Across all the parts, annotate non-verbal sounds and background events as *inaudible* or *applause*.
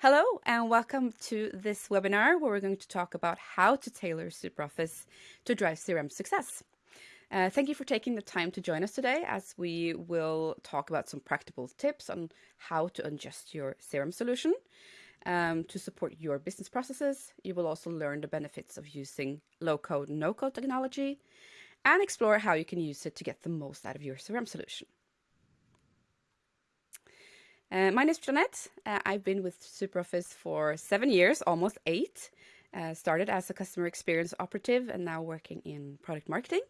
Hello and welcome to this webinar where we're going to talk about how to tailor SuperOffice to drive CRM success. Uh, thank you for taking the time to join us today as we will talk about some practical tips on how to adjust your CRM solution um, to support your business processes. You will also learn the benefits of using low-code, no-code technology and explore how you can use it to get the most out of your CRM solution. Uh, my name is Jeanette. Uh, I've been with SuperOffice for seven years, almost eight. Uh, started as a customer experience operative and now working in product marketing.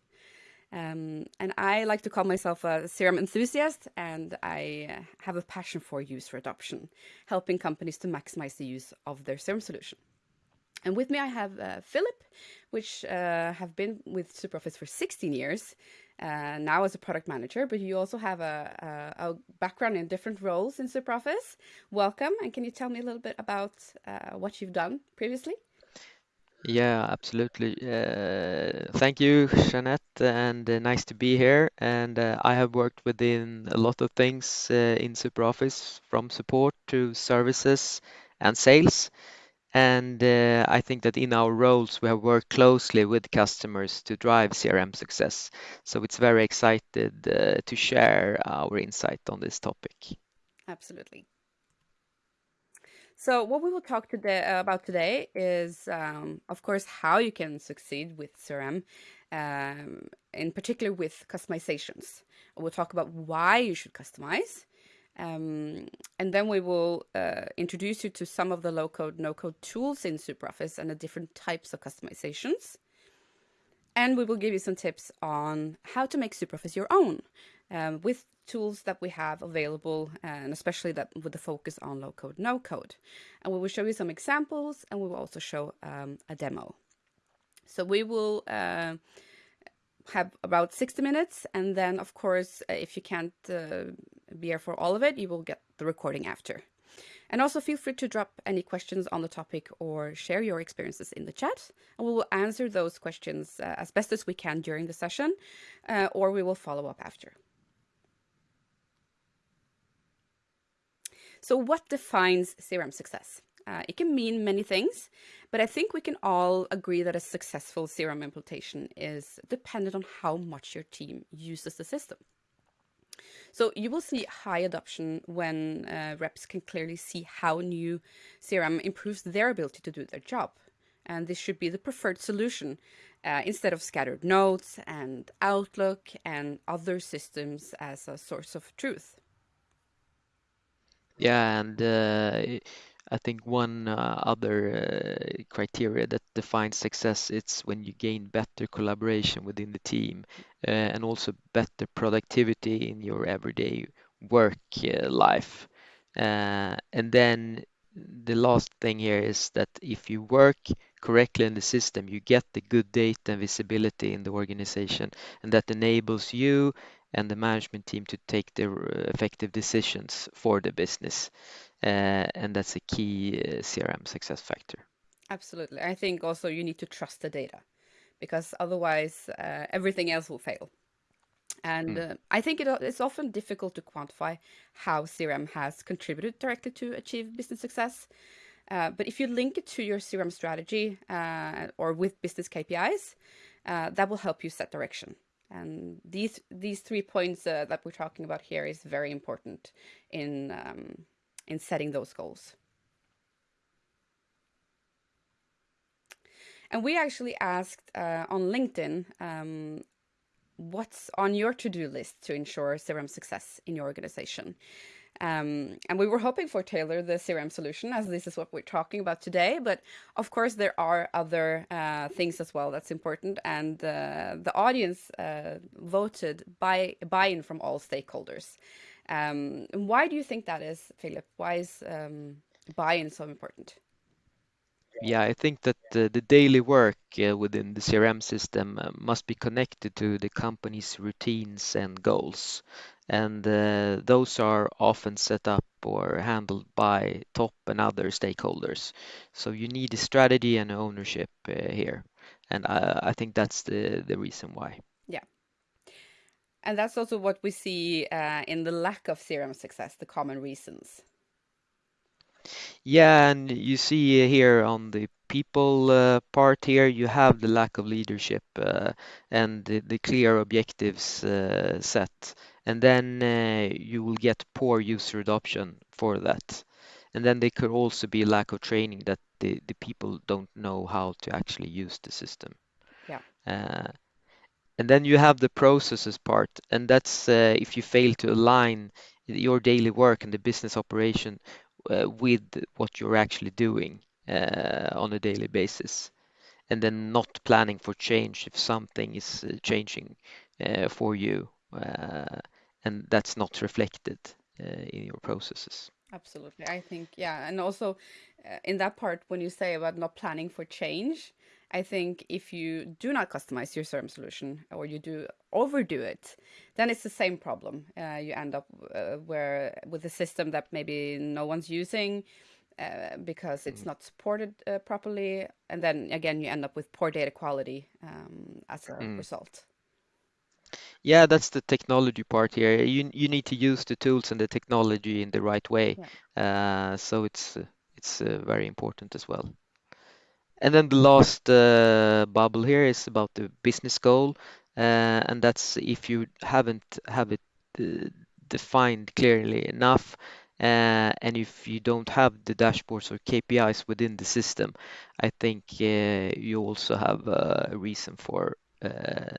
Um, and I like to call myself a CRM enthusiast, and I uh, have a passion for user adoption, helping companies to maximize the use of their CRM solution. And with me, I have uh, Philip, which uh, have been with SuperOffice for 16 years, uh, now as a product manager, but you also have a, a, a, background in different roles in SuperOffice. Welcome, and can you tell me a little bit about uh, what you've done previously? Yeah, absolutely. Uh, thank you, Jeanette, and uh, nice to be here. And uh, I have worked within a lot of things uh, in SuperOffice, from support to services and sales. And uh, I think that in our roles, we have worked closely with customers to drive CRM success. So it's very excited uh, to share our insight on this topic. Absolutely. So what we will talk today uh, about today is, um, of course, how you can succeed with CRM, um, in particular with customizations. We'll talk about why you should customize, um, and then we will uh, introduce you to some of the low-code, no-code tools in SuperOffice and the different types of customizations. And we will give you some tips on how to make SuperOffice your own um, with tools that we have available, and especially that with the focus on low-code, no-code. And we will show you some examples, and we will also show um, a demo. So we will uh, have about 60 minutes, and then, of course, if you can't uh, be here for all of it, you will get the recording after. And also feel free to drop any questions on the topic or share your experiences in the chat. And we will answer those questions uh, as best as we can during the session, uh, or we will follow up after. So what defines CRM success? Uh, it can mean many things, but I think we can all agree that a successful CRM implementation is dependent on how much your team uses the system. So you will see high adoption when uh, reps can clearly see how new CRM improves their ability to do their job. And this should be the preferred solution uh, instead of scattered notes and Outlook and other systems as a source of truth. Yeah, and uh, I think one uh, other uh, criteria that defines success it's when you gain better collaboration within the team uh, and also better productivity in your everyday work uh, life. Uh, and then the last thing here is that if you work correctly in the system, you get the good data and visibility in the organization, and that enables you and the management team to take the uh, effective decisions for the business. Uh, and that's a key uh, CRM success factor. Absolutely. I think also you need to trust the data because otherwise uh, everything else will fail. And mm. uh, I think it, it's often difficult to quantify how CRM has contributed directly to achieve business success. Uh, but if you link it to your CRM strategy uh, or with business KPIs, that will help you set direction. And these these three points that we're talking about here is very important in um, in setting those goals. And we actually asked uh, on LinkedIn um, what's on your to-do list to ensure CRM success in your organization. Um, and we were hoping for tailor the CRM solution as this is what we're talking about today. But of course, there are other uh, things as well that's important. And uh, the audience uh, voted by buy-in from all stakeholders. Um, why do you think that is, Philip? Why is um, buy-in so important? Yeah, I think that the, the daily work uh, within the CRM system uh, must be connected to the company's routines and goals. And uh, those are often set up or handled by top and other stakeholders. So you need a strategy and ownership uh, here. And I, I think that's the, the reason why. And that's also what we see uh, in the lack of CRM success, the common reasons. Yeah, and you see here on the people uh, part here, you have the lack of leadership uh, and the, the clear objectives uh, set. And then uh, you will get poor user adoption for that. And then there could also be lack of training that the, the people don't know how to actually use the system. Yeah, Uh, and then you have the processes part, and that's uh, if you fail to align your daily work and the business operation uh, with what you're actually doing uh, on a daily basis, and then not planning for change if something is uh, changing uh, for you, uh, and that's not reflected in your processes. absolutely. I think, yeah. And also in that part, when you say about not planning for change, I think if you do not customize your CRM solution or you do overdo it, then it's the same problem. Uh, you end up uh, where with a system that maybe no one's using uh, because it's Mm. not supported uh, properly, and then again you end up with poor data quality um, as a Mm. result. Yeah, that's the technology part here. You you need to use the tools and the technology in the right way. Yeah. Uh, so it's it's uh, very important as well. And then the last uh, bubble here is about the business goal, uh, and that's if you haven't have it uh, defined clearly enough, uh, and if you don't have the dashboards or KPIs within the system, I think uh, you also have a reason for uh,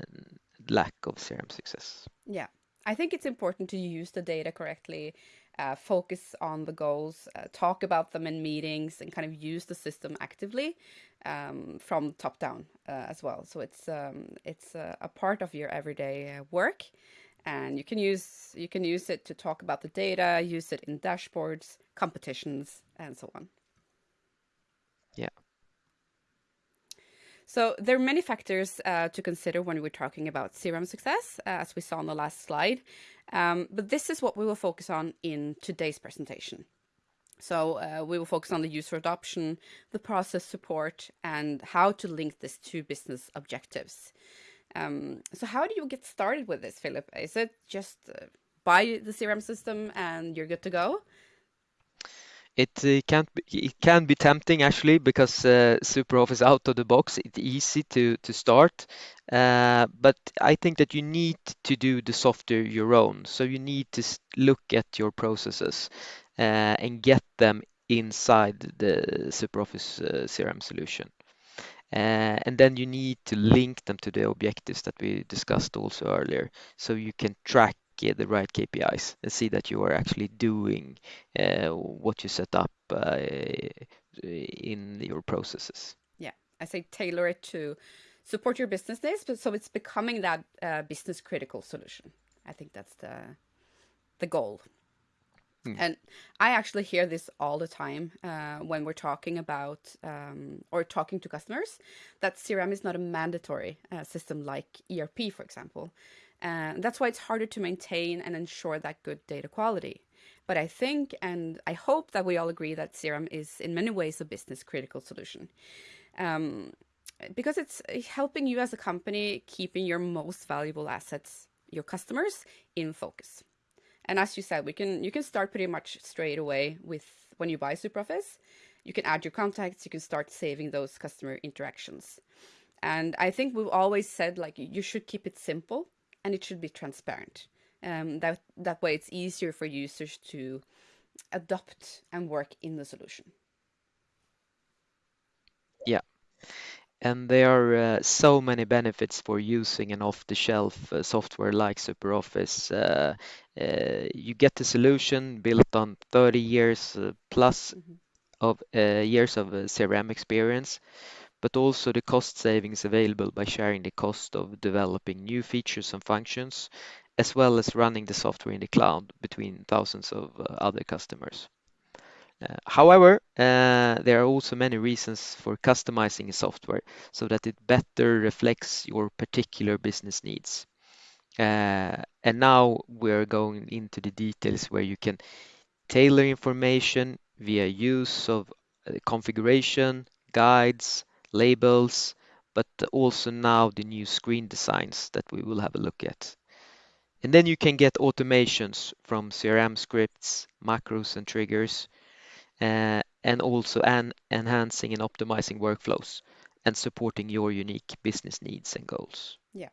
lack of CRM success. Yeah, I think it's important to use the data correctly, uh, focus on the goals, uh, talk about them in meetings, and kind of use the system actively um, from top down uh, as well. So it's um, it's uh, a part of your everyday uh, work, and you can use you can use it to talk about the data, use it in dashboards, competitions, and so on. Yeah. So there are many factors uh, to consider when we're talking about CRM success, uh, as we saw on the last slide. Um, but this is what we will focus on in today's presentation. So uh, we will focus on the user adoption, the process support, and how to link this to business objectives. Um, so how do you get started with this, Philip? Is it just uh, buy the CRM system and you're good to go? It uh, can't be, it can be tempting actually because uh, SuperOffice out of the box, it's easy to to start. Uh, but I think that you need to do the software your own. So you need to look at your processes uh, and get them inside the SuperOffice uh, CRM solution. Uh, and then you need to link them to the objectives that we discussed also earlier, so you can track the right KPIs and see that you are actually doing uh, what you set up uh, in your processes. Yeah, I say tailor it to support your business needs, but so it's becoming that uh, business critical solution. I think that's the the goal. Mm, And I actually hear this all the time uh, when we're talking about um, or talking to customers that CRM is not a mandatory uh, system like ERP, for example. Uh, that's why it's harder to maintain and ensure that good data quality. But I think and I hope that we all agree that CRM is in many ways a business critical solution um, because it's helping you as a company keeping your most valuable assets, your customers, in focus. And as you said, we can you can start pretty much straight away with when you buy SuperOffice. You can add your contacts, you can start saving those customer interactions. And I think we've always said like you should keep it simple and it should be transparent. Um, that that way it's easier for users to adopt and work in the solution. Yeah. And there are uh, so many benefits for using an off-the-shelf uh, software like SuperOffice. Uh, uh, you get the solution built on 30 years uh, plus hmm of uh, years of uh, CRM experience, but also the cost savings available by sharing the cost of developing new features and functions, as well as running the software in the cloud between thousands of uh, other customers. Uh, however, uh, there are also many reasons for customizing software so that it better reflects your particular business needs. Uh, and now we're going into the details where you can tailor information via use of uh, configuration, guides, labels, but also now the new screen designs that we will have a look at. And then you can get automations from CRM scripts, macros, and triggers uh, and also an enhancing and optimizing workflows and supporting your unique business needs and goals. Yeah.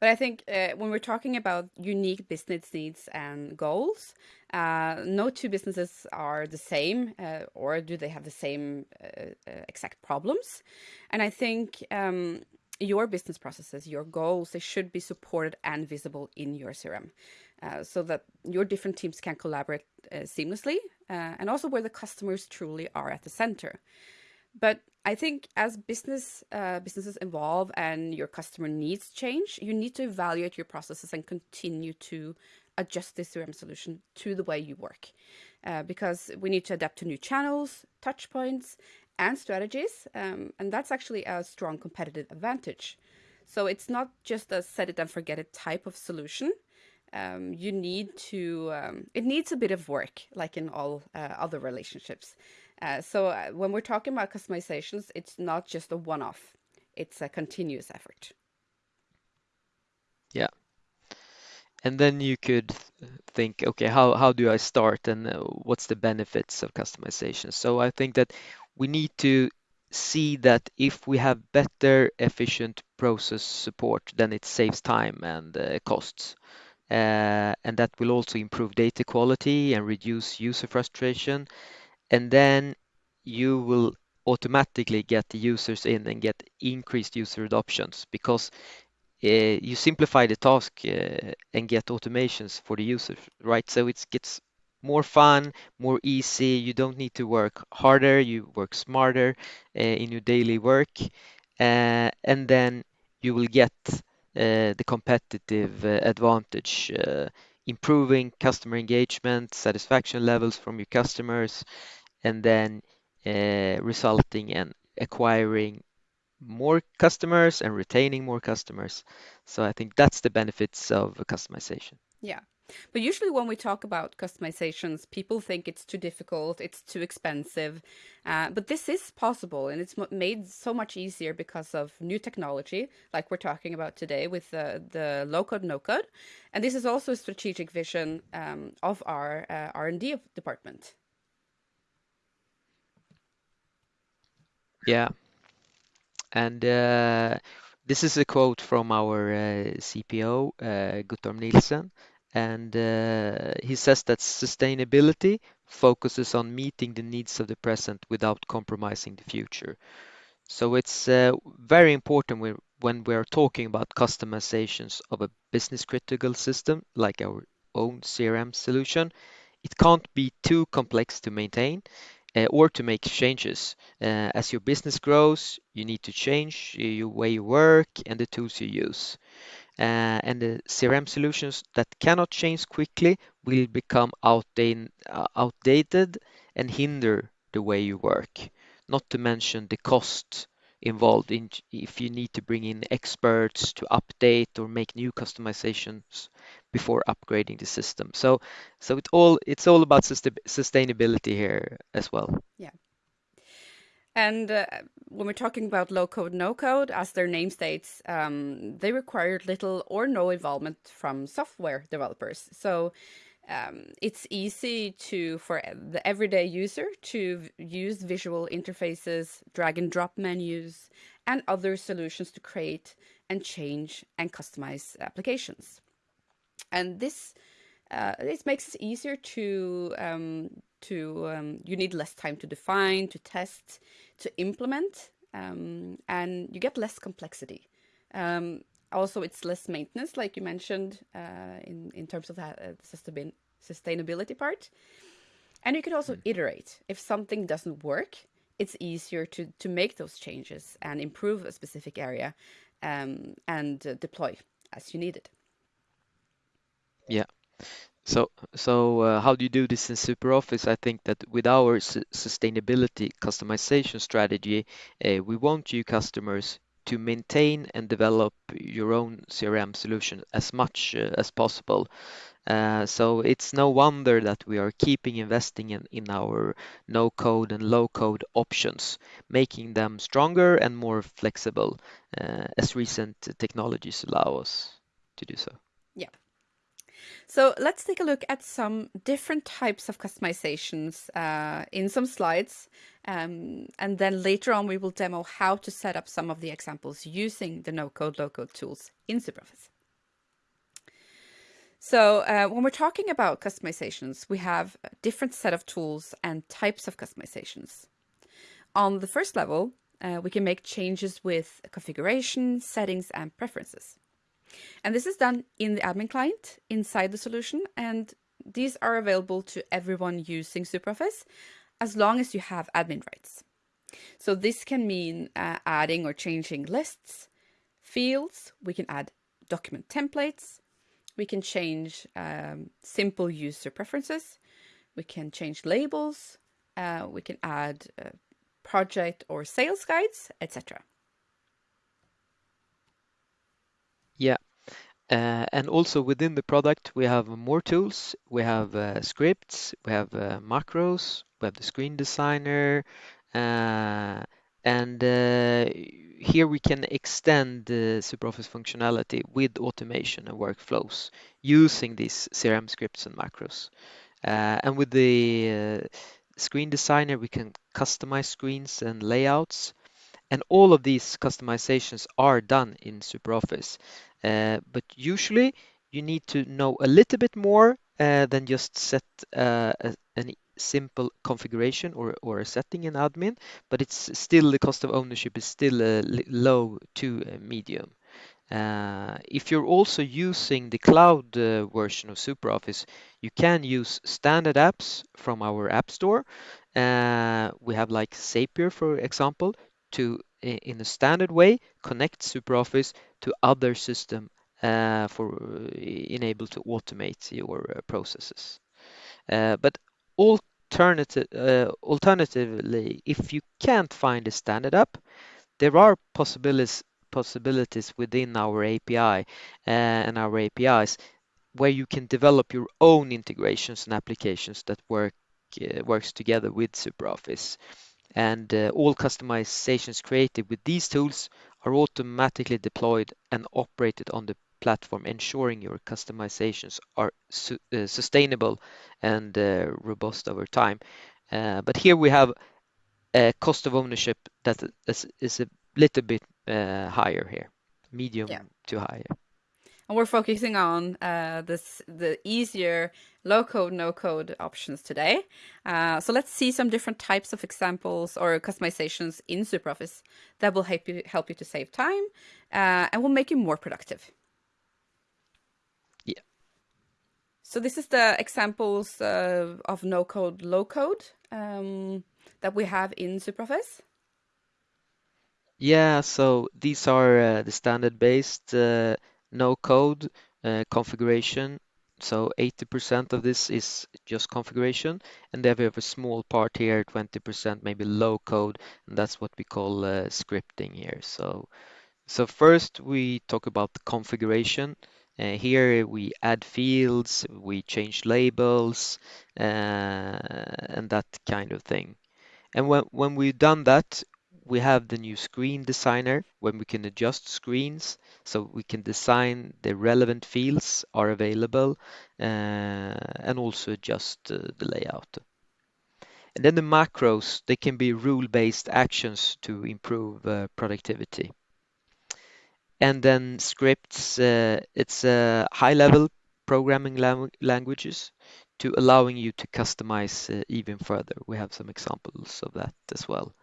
But I think uh, when we're talking about unique business needs and goals, uh, no two businesses are the same, uh, or do they have the same uh, uh, exact problems? And I think um, your business processes, your goals, they should be supported and visible in your CRM. Uh, so that your different teams can collaborate seamlessly, and also where the customers truly are at the center. But I think as business uh, businesses evolve and your customer needs change, you need to evaluate your processes and continue to adjust the CRM solution to the way you work, uh, because we need to adapt to new channels, touch points, and strategies, um, and that's actually a strong competitive advantage. So it's not just a set it and forget it type of solution. Um, you need to um, it needs a bit of work, like in all uh, other relationships. Uh, so uh, when we're talking about customizations, it's not just a one-off; it's a continuous effort. Yeah. And then you could think, okay, how, how do I start and uh, what's the benefits of customization? So I think that we need to see that if we have better efficient process support, then it saves time and uh, costs. Uh, and that will also improve data quality and reduce user frustration and then you will automatically get the users in and get increased user adoptions because uh, you simplify the task uh, and get automations for the users, right? So it gets more fun, more easy. You don't need to work harder, you work smarter uh, in your daily work, and then you will get the competitive advantage, improving customer engagement, satisfaction levels from your customers, and then uh, resulting in acquiring more customers and retaining more customers. So I think that's the benefits of customization. Yeah. But usually when we talk about customizations, people think it's too difficult, it's too expensive. Uh, but this is possible and it's made so much easier because of new technology, like we're talking about today with the, the low code, no code. And this is also a strategic vision um, of our uh, R&D department. Yeah. And uh, this is a quote from our uh, CPO, uh, Guttorm Nielsen. And uh, he says that sustainability focuses on meeting the needs of the present without compromising the future. So it's uh, very important when, when we're talking about customizations of a business critical system like our own CRM solution. It can't be too complex to maintain uh, or to make changes. Uh, as your business grows, you need to change your way you work and the tools you use. Uh, and the CRM solutions that cannot change quickly will become outdated, uh, outdated and hinder the way you work. Not to mention the cost involved in if you need to bring in experts to update or make new customizations before upgrading the system. So so it all it's all about sustainability here as well. Yeah. And uh, when we're talking about low code, no code, as their name states, um, they required little or no involvement from software developers. So um, it's easy to for the everyday user to use visual interfaces, drag and drop menus, and other solutions to create and change and customize applications. And this uh, this makes it easier to um, to um, you need less time to define, to test, to implement, um, and you get less complexity. Um, also, it's less maintenance, like you mentioned, uh, in in terms of that uh, sustainability part. And you can also mm. iterate. If something doesn't work, it's easier to to make those changes and improve a specific area, um, and uh, deploy as you need it. Yeah. So, so uh, how do you do this in SuperOffice? I think that with our su sustainability customization strategy, uh, we want you customers to maintain and develop your own CRM solution as much uh, as possible. Uh, so it's no wonder that we are keeping investing in, in our no code and low code options, making them stronger and more flexible uh, as recent technologies allow us to do so. So let's take a look at some different types of customizations uh, in some slides. Um, and then later on, we will demo how to set up some of the examples using the no-code, low-code tools in SuperOffice. So uh, when we're talking about customizations, we have a different set of tools and types of customizations. On the first level, uh, we can make changes with configuration, settings, and preferences. And this is done in the admin client inside the solution. And these are available to everyone using SuperOffice as long as you have admin rights. So this can mean uh, adding or changing lists, fields, we can add document templates, we can change um, simple user preferences, we can change labels, uh, we can add uh, project or sales guides, etc. Yeah. Uh, and also within the product, we have more tools. We have uh, scripts, we have uh, macros, we have the screen designer, uh, and uh, here we can extend the SuperOffice functionality with automation and workflows using these CRM scripts and macros. Uh, and with the screen designer, we can customize screens and layouts and all of these customizations are done in SuperOffice. Uh, but usually you need to know a little bit more uh, than just set uh, a, simple configuration or, or a setting in admin, but it's still the cost of ownership is still uh, low to medium. Uh, if you're also using the cloud uh, version of SuperOffice, you can use standard apps from our app store. We have like Zapier, for example, to in a standard way connect SuperOffice to other system uh, for uh, enable to automate your uh, processes. Uh, but alternative, uh, alternatively, if you can't find a standard app, there are possibilities possibilities within our API uh, and our APIs where you can develop your own integrations and applications that work works together with SuperOffice and uh, all customizations created with these tools are automatically deployed and operated on the platform, ensuring your customizations are su uh, sustainable and uh, robust over time. Uh, but here we have a cost of ownership that is, is a little bit uh, higher here, medium yeah. to higher and we're focusing on uh, this the easier low code no code options today. Uh, so let's see some different types of examples or customizations in SuperOffice that will help you help you to save time uh, and will make you more productive. Yeah. So this is the examples uh, of no code low code um, that we have in SuperOffice yeah, so these are uh, the standard based uh, no code uh, configuration. So 80% of this is just configuration, and then we have a small part here, 20% maybe low code, and that's what we call uh, scripting here. So, so first we talk about the configuration. Uh, here we add fields, we change labels, uh, and that kind of thing. And when, when we've done that, we have the new screen designer when we can adjust screens so we can design the relevant fields are available uh, and also adjust uh, the layout. And then the macros, they can be rule-based actions to improve uh, productivity. And then scripts, uh, it's uh, high-level programming languages to allowing you to customize uh, even further. We have some examples of that as well.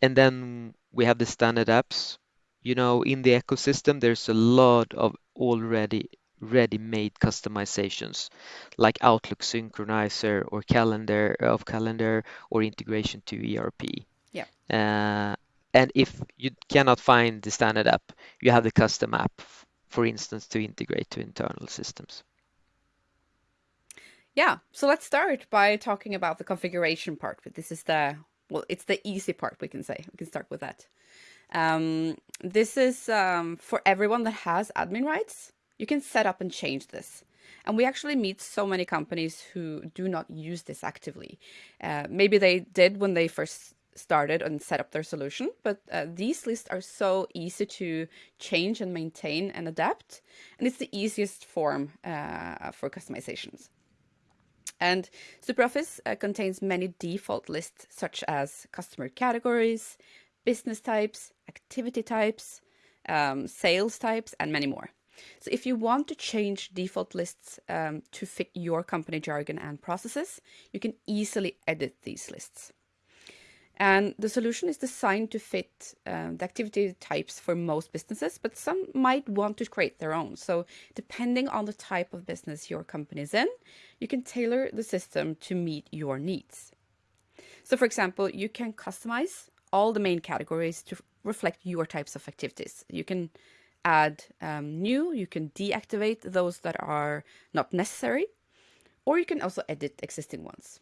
And then we have the standard apps. You know, in the ecosystem, there's a lot of already ready-made customizations like Outlook Synchronizer or calendar of calendar or integration to ERP. Yeah. Uh, and if you cannot find the standard app, you have the custom app, for instance, to integrate to internal systems. Yeah, so let's start by talking about the configuration part. But This is the well, it's the easy part, we can say. We can start with that. Um, this is um, for everyone that has admin rights. You can set up and change this. And we actually meet so many companies who do not use this actively. Uh, maybe they did when they first started and set up their solution, but uh, these lists are so easy to change and maintain and adapt, and it's the easiest form uh, for customizations. And SuperOffice uh, contains many default lists such as customer categories, business types, activity types, um, sales types, and many more. So if you want to change default lists um, to fit your company jargon and processes, you can easily edit these lists. And the solution is designed to fit uh, the activity types for most businesses, but some might want to create their own. So depending on the type of business your company is in, you can tailor the system to meet your needs. So for example, you can customize all the main categories to reflect your types of activities. You can add um, new, you can deactivate those that are not necessary, or you can also edit existing ones.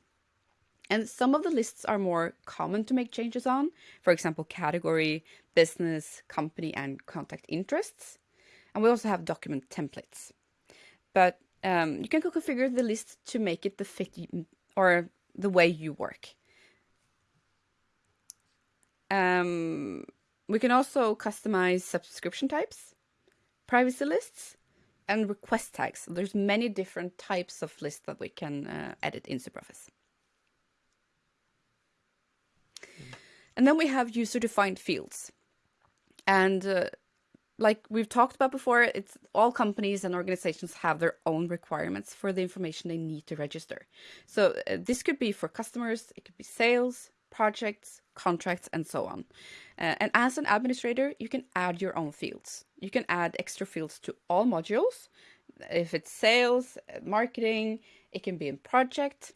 And some of the lists are more common to make changes on, for example, category, business, company, and contact interests. And we also have document templates. But um, you can configure the list to make it the fit or the way you work. Um, we can also customize subscription types, privacy lists, and request tags. So there's many different types of lists that we can uh, edit in SuperOffice. And then we have user-defined fields. And uh, like we've talked about before, it's all companies and organizations have their own requirements for the information they need to register. So uh, this could be for customers, it could be sales, projects, contracts, and so on. Uh, and as an administrator, you can add your own fields. You can add extra fields to all modules. If it's sales, uh, marketing, it can be in project.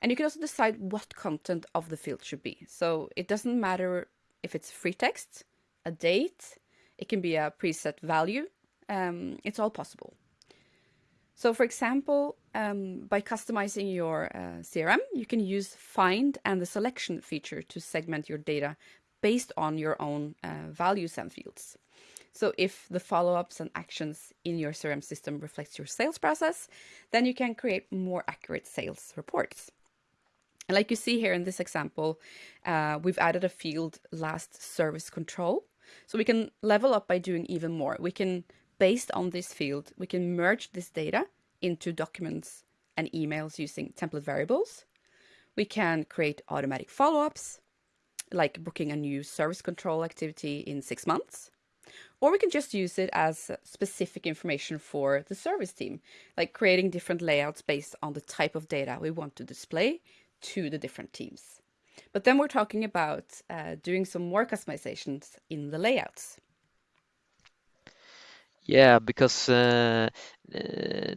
And you can also decide what content of the field should be. So it doesn't matter if it's free text, a date, it can be a preset value. Um, it's all possible. So for example, um, by customizing your uh, CRM, you can use find and the selection feature to segment your data based on your own uh, values and fields. So if the follow-ups and actions in your CRM system reflects your sales process, then you can create more accurate sales reports. And like you see here in this example, uh, we've added a field last service control. So we can level up by doing even more. We can based on this field, we can merge this data into documents and emails using template variables. We can create automatic follow-ups, like booking a new service control activity in six months. Or we can just use it as specific information for the service team, like creating different layouts based on the type of data we want to display to the different teams. But then we're talking about uh, doing some more customizations in the layouts. Yeah, because uh, uh,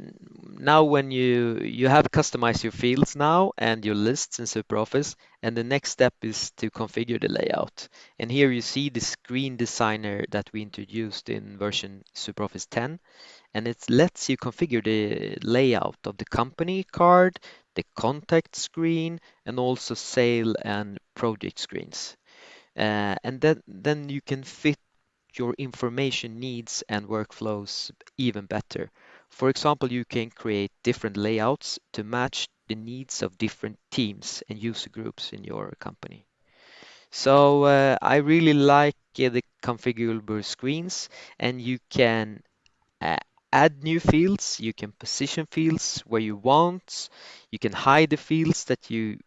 now when you you have customized your fields now and your lists in SuperOffice, and the next step is to configure the layout. And here you see the screen designer that we introduced in version SuperOffice 10, and it lets you configure the layout of the company card, the contact screen, and also sale and project screens. Uh, and then then you can fit your information needs and workflows even better. For example, you can create different layouts to match the needs of different teams and user groups in your company. So uh, I really like uh, the configurable screens and you can uh, add new fields, you can position fields where you want, you can hide the fields that you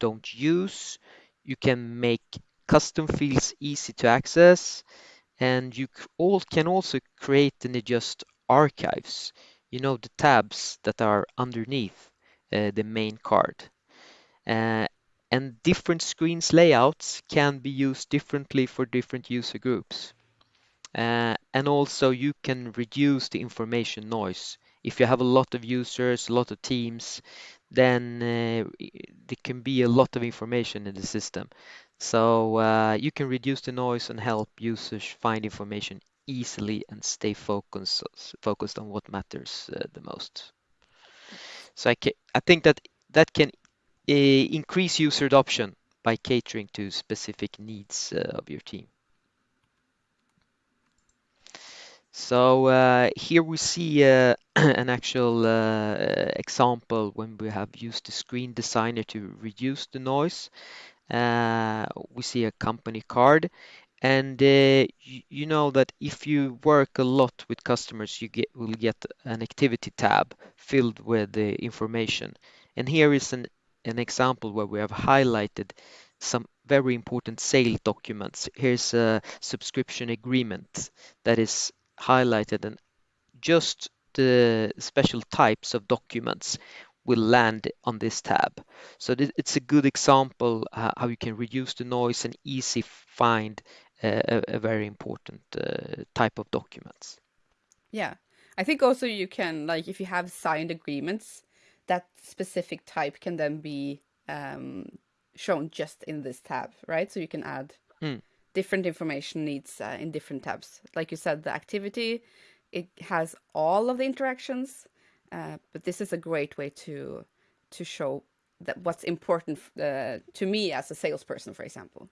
don't use, you can make custom fields easy to access, and you all can also create and adjust archives you know the tabs that are underneath uh, the main card. Uh, and different screens layouts can be used differently for different user groups. Uh, and also you can reduce the information noise. If you have a lot of users a lot of teams then uh, there can be a lot of information in the system so uh, you can reduce the noise and help users find information easily and stay focused focused on what matters uh, the most. So I, I think that that can uh, increase user adoption by catering to specific needs uh, of your team. So uh, here we see uh, *clears throat* an actual uh, example when we have used the screen designer to reduce the noise Uh, we see a company card, and uh, you, know that if you work a lot with customers, you get will get an activity tab filled with the information. And here is an an example where we have highlighted some very important sale documents. Here's a subscription agreement that is highlighted and just the special types of documents will land on this tab. So it's a good example uh, how you can reduce the noise and easy find uh, a, a, very important uh, type of documents. Yeah, I think also you can like if you have signed agreements, that specific type can then be um, shown just in this tab, right? So you can add mm. Different information needs uh, in different tabs. Like you said, the activity it has all of the interactions, uh, but this is a great way to to show that what's important uh, to me as a salesperson, for example.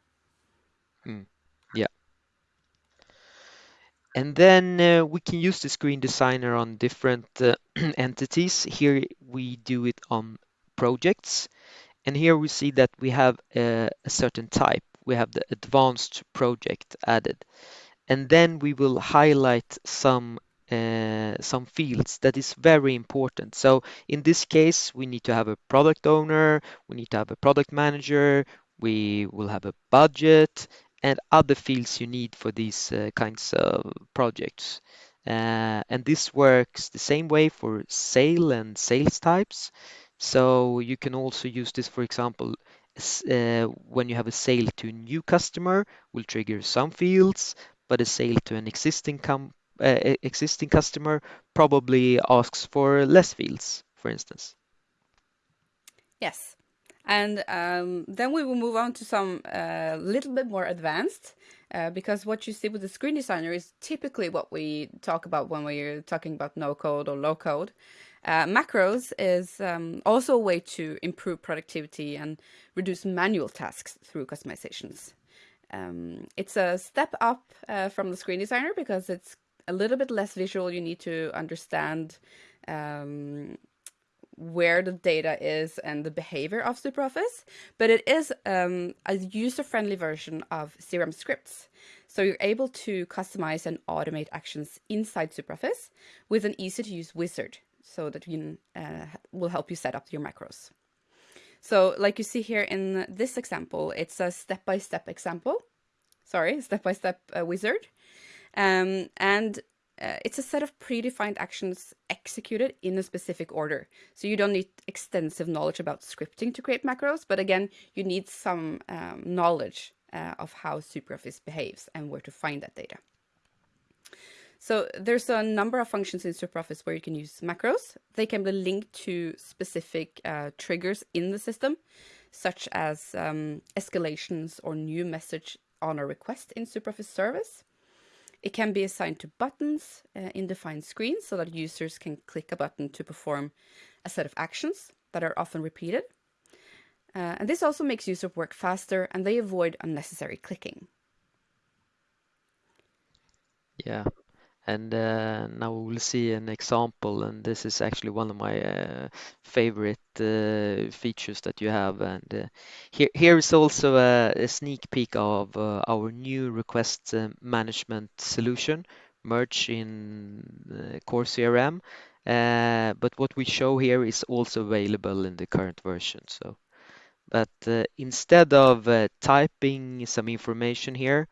Mm. Yeah. And then uh, we can use the screen designer on different uh, *clears throat* entities. Here we do it on projects. And here we see that we have a, a certain type. We have the advanced project added. And then we will highlight some uh, some fields that is very important. So in this case, we need to have a product owner, we need to have a product manager, we will have a budget and other fields you need for these uh, kinds of projects. Uh, and this works the same way for sale and sales types. So you can also use this, for example, when you have a sale to a new customer, will trigger some fields, but a sale to an existing com uh, existing customer probably asks for less fields, for instance. Yes. And um, then we will move on to some a uh, little bit more advanced uh, because what you see with the screen designer is typically what we talk about when we're talking about no code or low code. Uh, macros is um, also a way to improve productivity and reduce manual tasks through customizations. Um, it's a step up uh, from the screen designer because it's a little bit less visual. You need to understand um, where the data is and the behavior of SuperOffice, but it is um, a user-friendly version of CRM scripts. So you're able to customize and automate actions inside SuperOffice with an easy-to-use wizard so that you uh, will help you set up your macros. So like you see here in this example, it's a step-by-step -step example. Sorry, step-by-step -step, uh, wizard. Um, and uh, it's a set of predefined actions executed in a specific order. So you don't need extensive knowledge about scripting to create macros, but again, you need some um, knowledge uh, of how SuperOffice behaves and where to find that data. So there's a number of functions in SuperOffice where you can use macros. They can be linked to specific uh, triggers in the system, such as um, escalations or new message on a request in SuperOffice service. It can be assigned to buttons uh, in defined screens so that users can click a button to perform a set of actions that are often repeated. Uh, and this also makes user work faster and they avoid unnecessary clicking. Yeah, and uh, now we will see an example and this is actually one of my uh, favorite uh, features that you have. And uh, here here is also a, a sneak peek of uh, our new request uh, management solution merge in core CRM but what we show here is also available in the current version so. But instead of typing some information here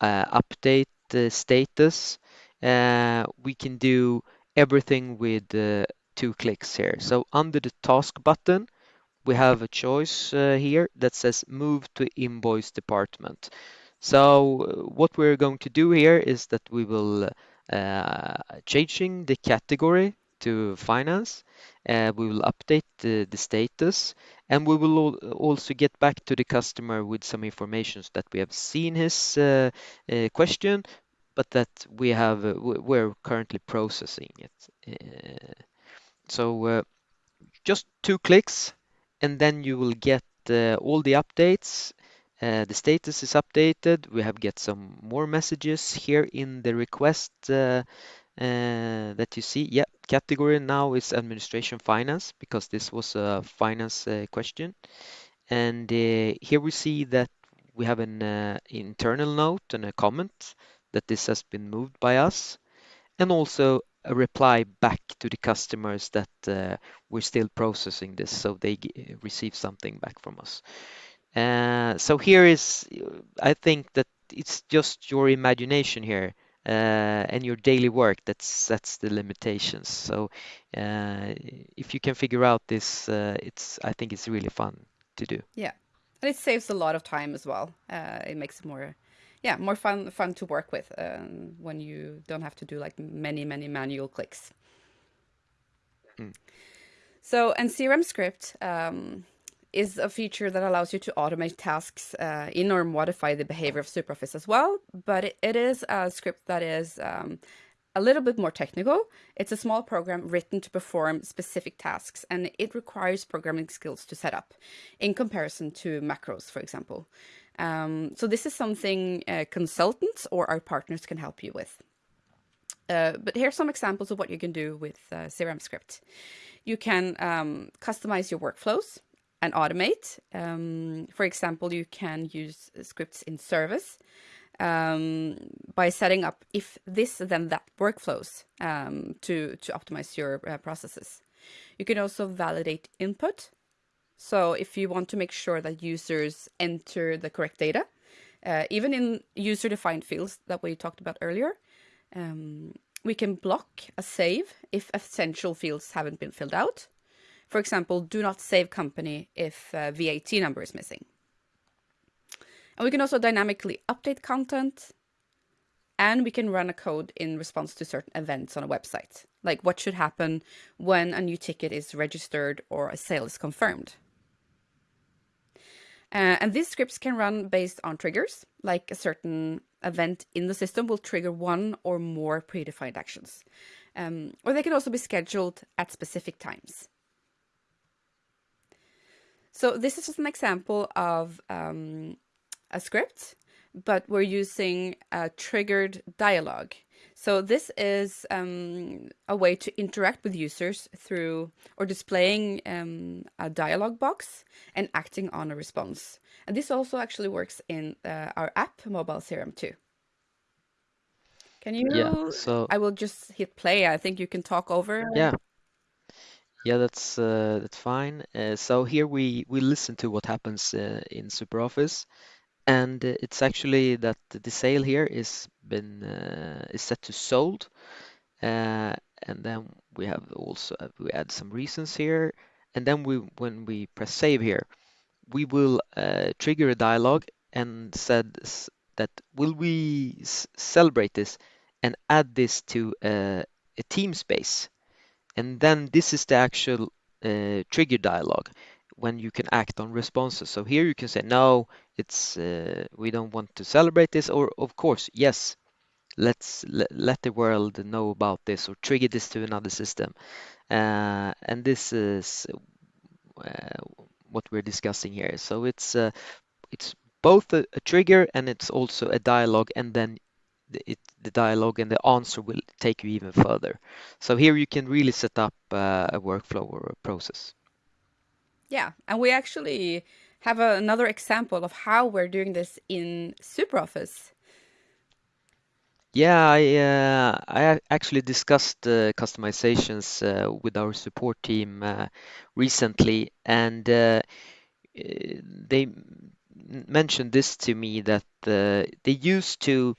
update the status we can do everything with uh, two clicks here. So under the task button, we have a choice uh, here that says move to invoice department. So uh, what we're going to do here is that we will uh, changing the category to finance. Uh, we will update the, the status and we will also get back to the customer with some information that we have seen his uh, uh, question, but that we have uh, we're currently processing it. Uh, so uh, just two clicks and then you will get all the updates uh, the status is updated. We have get some more messages here in the request uh, uh, that you see. Yeah, category now is administration finance because this was a finance question. And here we see that we have an internal note and a comment that this has been moved by us, and also a reply back to the customers that uh, we're still processing this, so they receive something back from us. Uh, so here is, I think that it's just your imagination here uh, and your daily work that sets the limitations. So uh, if you can figure out this, uh, it's I think it's really fun to do. Yeah, and it saves a lot of time as well. Uh, it makes it more, yeah, more fun fun to work with um, when you don't have to do like many many manual clicks. Mm. So and CRM script. Um, is a feature that allows you to automate tasks uh, in or modify the behavior of SuperOffice as well. But it, it is a script that is um, a little bit more technical. It's a small program written to perform specific tasks, and it requires programming skills to set up in comparison to macros, for example. Um, so this is something uh, consultants or our partners can help you with. Uh, but here's some examples of what you can do with uh, CRM script. You can um, customize your workflows and automate. Um, for example, you can use scripts in service um, by setting up if this then that workflows um, to to optimize your uh, processes. You can also validate input. So if you want to make sure that users enter the correct data, uh, even in user-defined fields that we talked about earlier, um, we can block a save if essential fields haven't been filled out. For example, do not save company if uh, VAT number is missing. And we can also dynamically update content and we can run a code in response to certain events on a website, like what should happen when a new ticket is registered or a sale is confirmed. Uh, and these scripts can run based on triggers, like a certain event in the system will trigger one or more predefined actions. Um, or they can also be scheduled at specific times. So this is just an example of um, a script, but we're using a triggered dialogue. So this is um, a way to interact with users through or displaying um, a dialog box and acting on a response. And this also actually works in uh, our app, Mobile CRM 2. Can you? Yeah, so I will just hit play. I think you can talk over. yeah, yeah, that's uh, that's fine. Uh, so here we we listen to what happens uh, in SuperOffice, and uh, it's actually that the sale here is been uh, is set to sold, uh, and then we have also we add some reasons here, and then we when we press save here, we will trigger a dialog and said that will we celebrate this and add this to a team space? And then this is the actual uh, trigger dialog when you can act on responses. So here you can say, no, it's uh, we don't want to celebrate this, or of course, yes, let's let, the world know about this or trigger this to another system. Uh, and this is uh, what we're discussing here. So it's uh, it's both a, a trigger and it's also a dialogue, and then the, it, the dialogue and the answer will take you even further. So here you can really set up uh, a workflow or a process. Yeah, and we actually have a, another example of how we're doing this in SuperOffice. Yeah, I uh, I actually discussed uh, customizations uh, with our support team uh, recently, and uh, they mentioned this to me that uh, they used to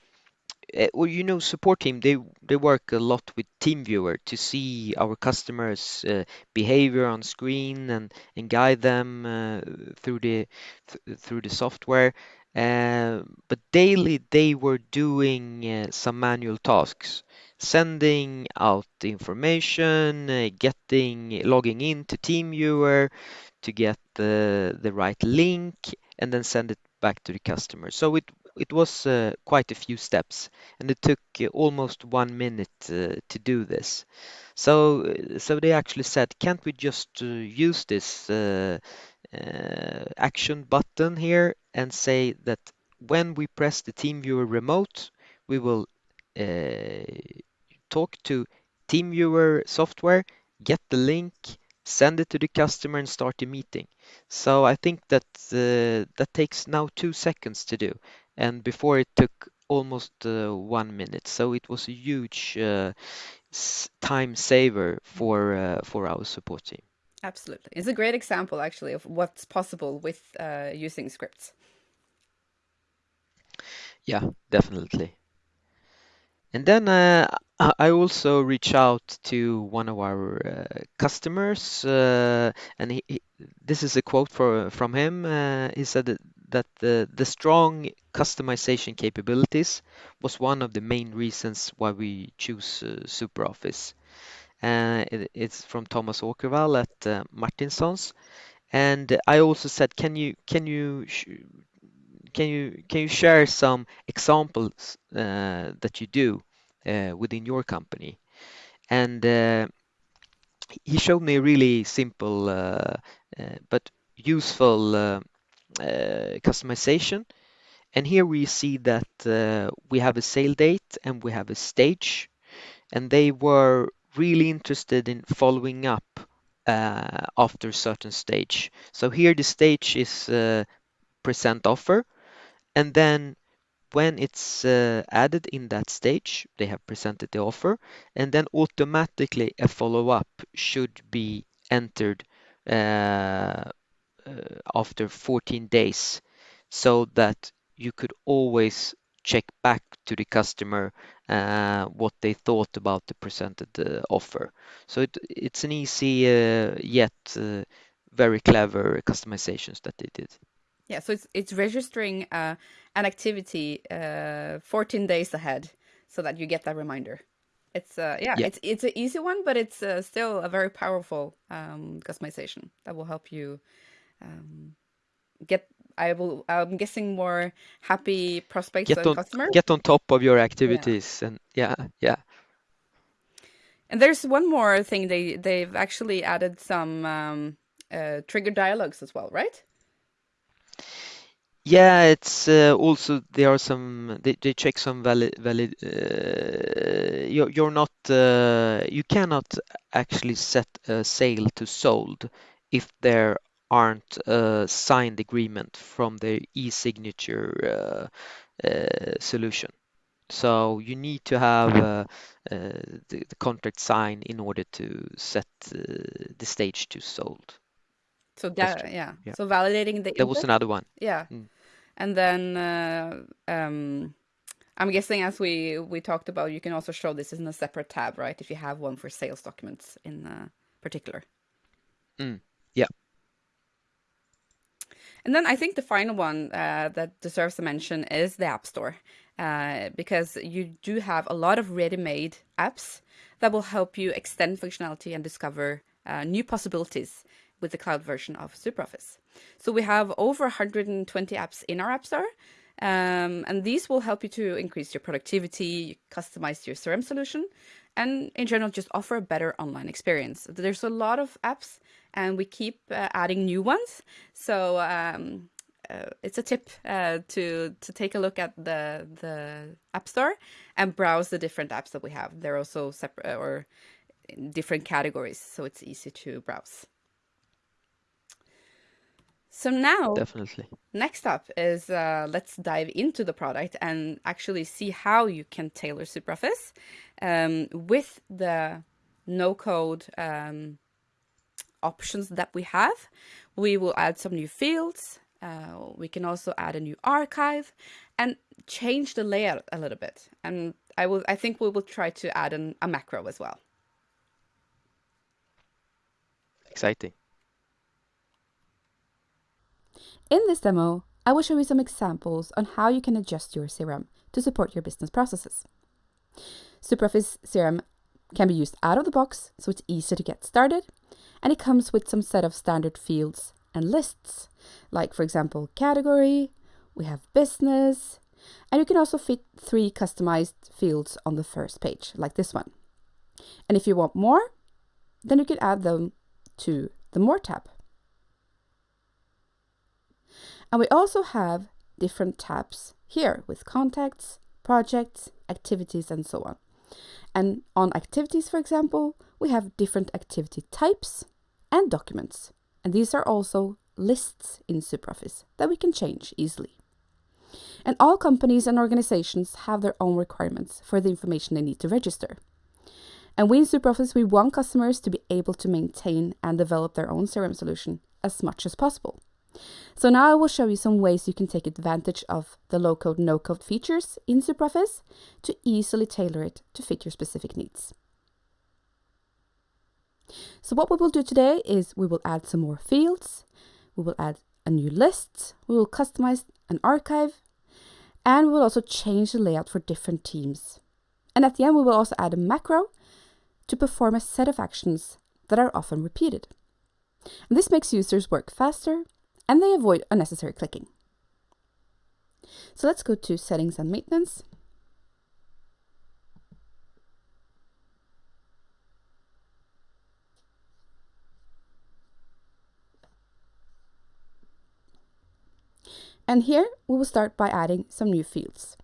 uh, well, you know, support team they they work a lot with TeamViewer to see our customers' uh, behavior on screen and and guide them uh, through the th through the software. Uh, but daily they were doing some manual tasks, sending out information, getting logging in to TeamViewer to get the the right link, and then send it back to the customer. So it it was uh, quite a few steps, and it took uh, almost one minute uh, to do this. So, uh, so they actually said, can't we just uh, use this uh, action button here and say that when we press the TeamViewer remote, we will talk to TeamViewer software, get the link, send it to the customer and start a meeting. So I think that uh, that takes now two seconds to do, and before it took almost uh, one minute. So it was a huge uh, time saver for uh, for our support team. Absolutely, it's a great example actually of what's possible with uh, using scripts. Yeah, definitely. And then uh, I also reach out to one of our uh, customers, uh, and he, he, this is a quote for, from him. Uh, he said that, that the, the strong customization capabilities was one of the main reasons why we choose uh, SuperOffice. Uh, it, it's from Thomas Åkerwall at uh, Martinsons. And I also said, can you can you can you can you share some examples uh, that you do uh, within your company? And uh, he showed me a really simple uh, but useful customization. And here we see that we have a sale date and we have a stage, and they were really interested in following up uh, after a certain stage. So here the stage is uh, present offer, and then when it's uh, added in that stage, they have presented the offer, and then automatically a follow-up should be entered uh, uh, after 14 days so that you could always check back to the customer uh, what they thought about the presented uh, offer. So it, it's an easy uh, yet uh, very clever customizations that they did. Yeah, so it's it's registering uh, an activity uh, 14 days ahead so that you get that reminder. It's uh, yeah, yeah. it's it's an easy one, but it's uh, still a very powerful um, customization that will help you um, get. I will. I'm guessing more happy prospects get and on, customers. Get on top of your activities, yeah. and yeah, yeah. And there's one more thing they they've actually added some um, uh, trigger dialogues as well, right? Yeah, it's uh, also there are some they, they check some valid valid uh, you're you're not uh, you cannot actually set a sale to sold if there aren't a signed agreement from the e-signature uh, uh, solution. So you need to have uh, the, the contract signed in order to set the stage to sold. So that yeah. yeah. So validating the There was another one. Yeah. Mm. And then uh, um, I'm guessing as we we talked about, you can also show this in a separate tab, right? If you have one for sales documents in uh, particular. Mm. Yeah. And then I think the final one uh, that deserves a mention is the App Store, uh, because you do have a lot of ready-made apps that will help you extend functionality and discover uh, new possibilities with the cloud version of SuperOffice. So we have over 120 apps in our App Store, um, and these will help you to increase your productivity, customize your CRM solution, and in general, just offer a better online experience. There's a lot of apps, and we keep uh, adding new ones. So um, uh, it's a tip uh, to to take a look at the the App Store and browse the different apps that we have. They're also separate or in different categories, so it's easy to browse. So now, definitely. Next up is uh, let's dive into the product and actually see how you can tailor SuperOffice um, with the no code um, options that we have. We will add some new fields. Uh, we can also add a new archive and change the layout a little bit. And I will, I think we will try to add an, a macro as well. Exciting. In this demo, I will show you some examples on how you can adjust your CRM to support your business processes. SuperOffice CRM can be used out of the box, so it's easy to get started, and it comes with some set of standard fields and lists, like for example, category, we have business, and you can also fit three customized fields on the first page, like this one. And if you want more, then you can add them to the More tab. And we also have different tabs here with contacts, projects, activities, and so on. And on activities, for example, we have different activity types and documents. And these are also lists in SuperOffice that we can change easily. And all companies and organizations have their own requirements for the information they need to register. And we in SuperOffice, we want customers to be able to maintain and develop their own CRM solution as much as possible. So now I will show you some ways you can take advantage of the low-code, no-code features in SuperOffice to easily tailor it to fit your specific needs. So what we will do today is we will add some more fields, we will add a new list, we will customize an archive, and we will also change the layout for different teams. And at the end, we will also add a macro to perform a set of actions that are often repeated. And this makes users work faster and they avoid unnecessary clicking. So let's go to settings and maintenance. And here we will start by adding some new fields.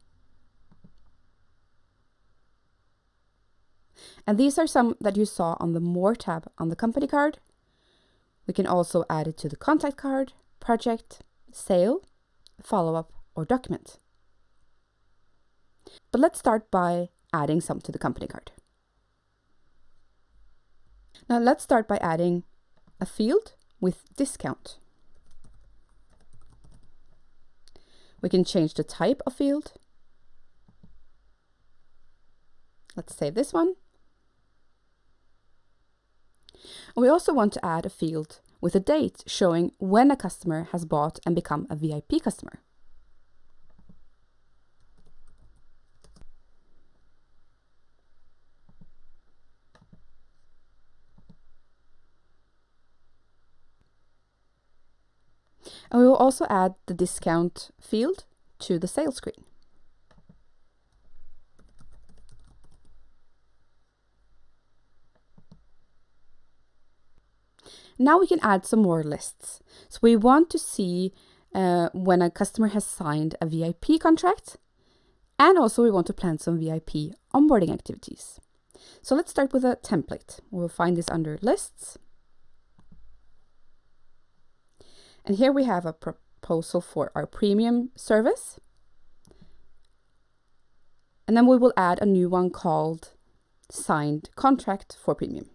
And these are some that you saw on the More tab on the company card. We can also add it to the contact card, project, sale, follow-up, or document. But let's start by adding some to the company card. Now let's start by adding a field with discount. We can change the type of field. Let's save this one. We also want to add a field with a date showing when a customer has bought and become a VIP customer. And we will also add the discount field to the sales screen. Now we can add some more lists. So we want to see uh, when a customer has signed a VIP contract and also we want to plan some VIP onboarding activities. So let's start with a template. We'll find this under lists And here we have a proposal for our premium service. And then we will add a new one called signed contract for premium.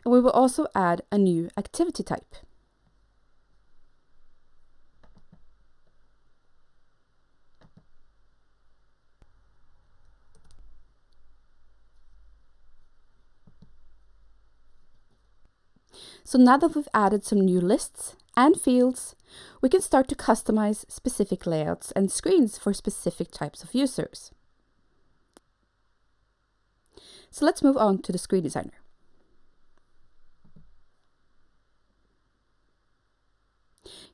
And we will also add a new activity type. So now that we've added some new lists and fields, we can start to customize specific layouts and screens for specific types of users. So let's move on to the screen designer.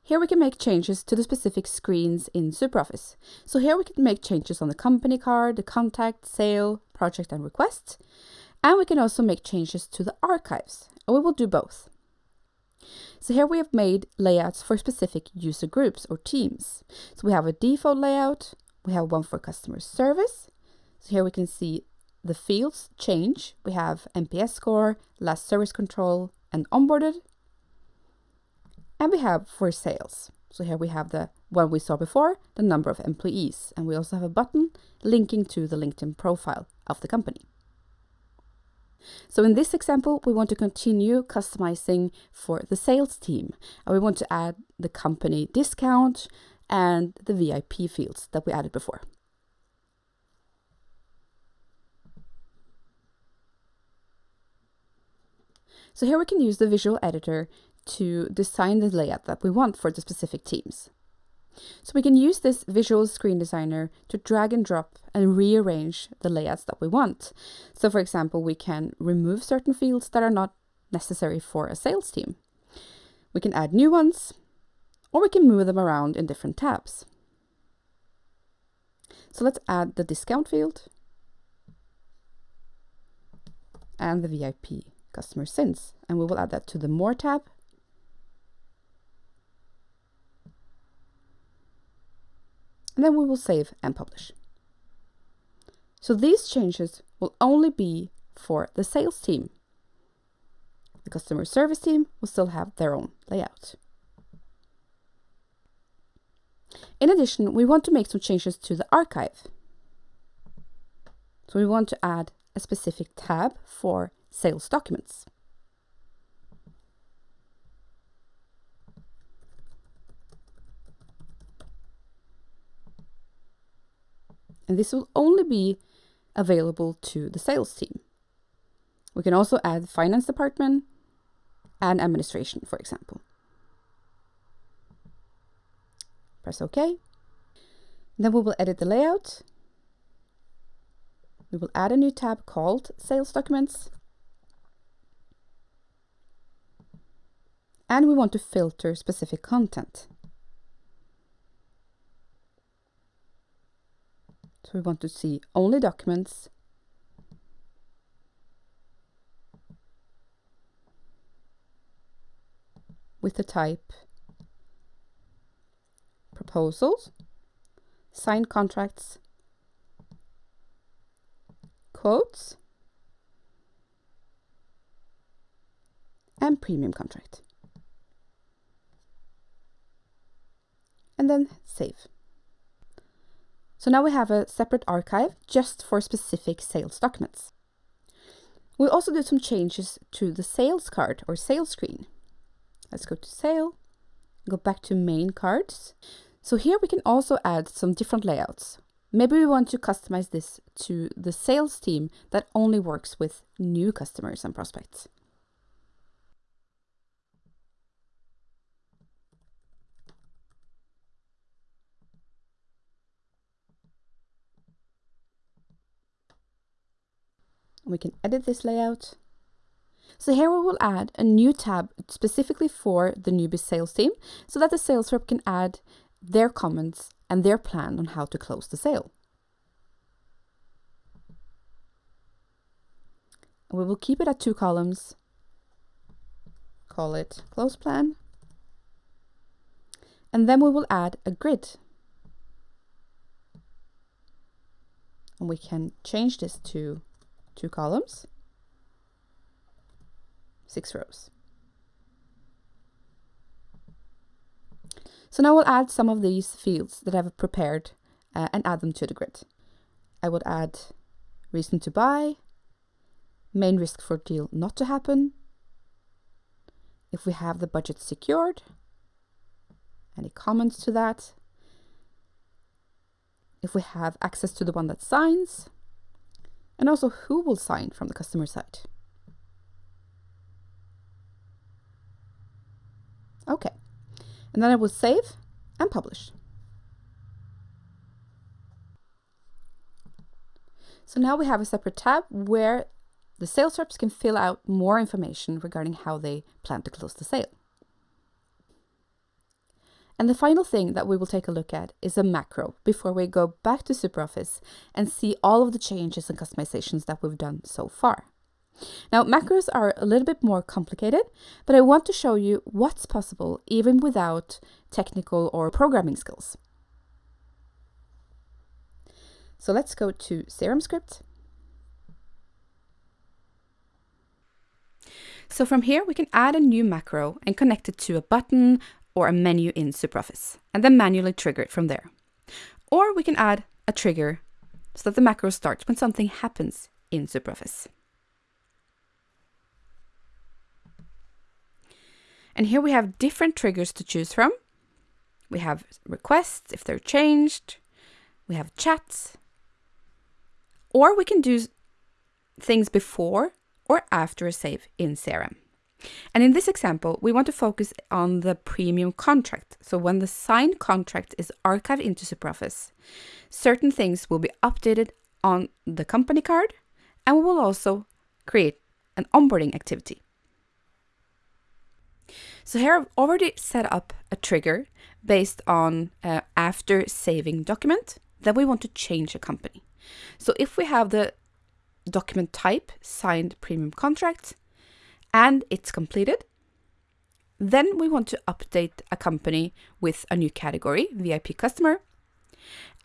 Here we can make changes to the specific screens in SuperOffice. So here we can make changes on the company card, the contact, sale, project and request. And we can also make changes to the archives. And we will do both. So here we have made layouts for specific user groups or teams. So we have a default layout, we have one for customer service. So here we can see the fields change. We have NPS score, last service control, and onboarded. And we have for sales. So here we have the one we saw before, the number of employees. And we also have a button linking to the LinkedIn profile of the company. So in this example, we want to continue customizing for the sales team. And we want to add the company discount and the VIP fields that we added before. So here we can use the visual editor to design the layout that we want for the specific teams. So we can use this visual screen designer to drag and drop and rearrange the layouts that we want. So for example, we can remove certain fields that are not necessary for a sales team. We can add new ones or we can move them around in different tabs. So let's add the discount field and the VIP customer since, and we will add that to the More tab. And then we will save and publish. So these changes will only be for the sales team. The customer service team will still have their own layout. In addition, we want to make some changes to the archive. So we want to add a specific tab for sales documents. And this will only be available to the sales team. We can also add finance department and administration, for example. Press OK. Then we will edit the layout. We will add a new tab called Sales Documents. And we want to filter specific content. So we want to see only documents with the type proposals, signed contracts, quotes, and premium contract. And then save. So now we have a separate archive just for specific sales documents. We also do some changes to the sales card or sales screen. Let's go to sale, go back to main cards. So here we can also add some different layouts. Maybe we want to customize this to the sales team that only works with new customers and prospects. We can edit this layout so here we will add a new tab specifically for the newbie sales team so that the sales rep can add their comments and their plan on how to close the sale. We will keep it at two columns, call it close plan, and then we will add a grid. And we can change this to two columns six rows. So now we'll add some of these fields that I've prepared uh, and add them to the grid. I would add reason to buy, main risk for deal not to happen, if we have the budget secured, any comments to that, if we have access to the one that signs, and also who will sign from the customer side. Okay, and then I will save and publish. So now we have a separate tab where the sales reps can fill out more information regarding how they plan to close the sale. And the final thing that we will take a look at is a macro before we go back to SuperOffice and see all of the changes and customizations that we've done so far. Now, macros are a little bit more complicated, but I want to show you what's possible even without technical or programming skills. So let's go to CRM script. So from here, we can add a new macro and connect it to a button or a menu in SuperOffice, and then manually trigger it from there. Or we can add a trigger so that the macro starts when something happens in SuperOffice. And here we have different triggers to choose from. We have requests if they're changed. We have chats. Or we can do things before or after a save in CRM. And in this example, we want to focus on the premium contract. So when the signed contract is archived into SuperOffice, certain things will be updated on the company card, and we will also create an onboarding activity. So here I've already set up a trigger based on uh, after saving document that we want to change a company. So if we have the document type signed premium contract and it's completed, then we want to update a company with a new category, VIP customer,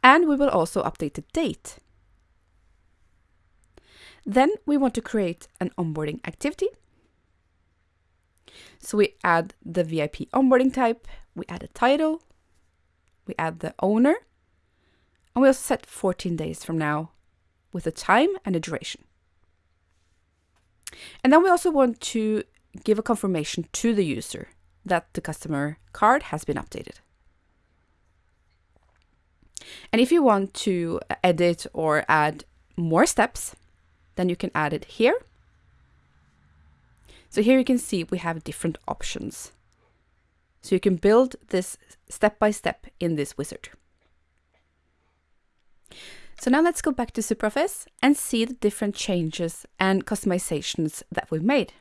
and we will also update the date. Then we want to create an onboarding activity. So we add the VIP onboarding type, we add a title, we add the owner, and we also set 14 days from now with a time and a duration. And then we also want to give a confirmation to the user that the customer card has been updated. And if you want to edit or add more steps, then you can add it here. So here you can see we have different options. So you can build this step by step in this wizard. So now let's go back to SuperOffice and see the different changes and customizations that we've made.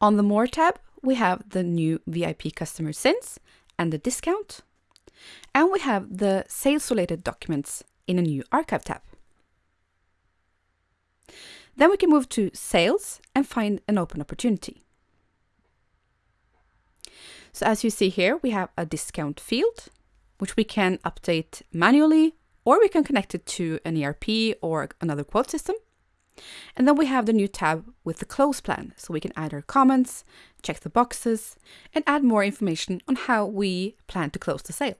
On the More tab, we have the new VIP customer since and the discount. And we have the sales related documents in a new archive tab. Then we can move to sales and find an open opportunity. So as you see here, we have a discount field, which we can update manually, or we can connect it to an ERP or another quote system. And then we have the new tab with the close plan, so we can add our comments, check the boxes, and add more information on how we plan to close the sale.